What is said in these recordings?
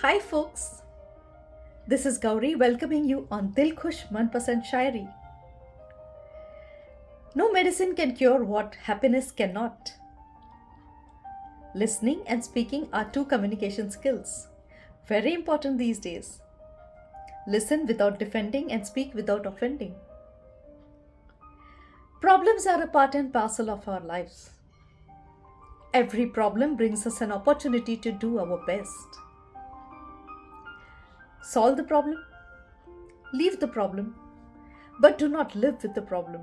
Hi folks, this is Gauri welcoming you on Dil Khush Manpasand Shairi. No medicine can cure what happiness cannot. Listening and speaking are two communication skills, very important these days. Listen without defending and speak without offending. Problems are a part and parcel of our lives. Every problem brings us an opportunity to do our best. Solve the problem, leave the problem, but do not live with the problem.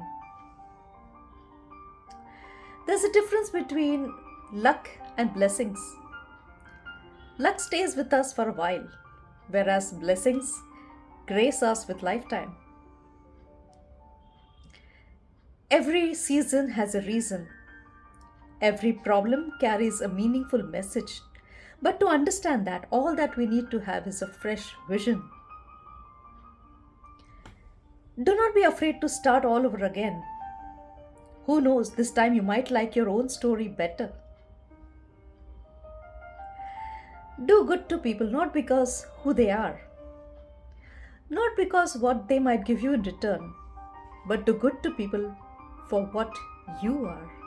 There's a difference between luck and blessings. Luck stays with us for a while, whereas blessings grace us with lifetime. Every season has a reason. Every problem carries a meaningful message. But to understand that, all that we need to have is a fresh vision. Do not be afraid to start all over again. Who knows, this time you might like your own story better. Do good to people not because who they are, not because what they might give you in return, but do good to people for what you are.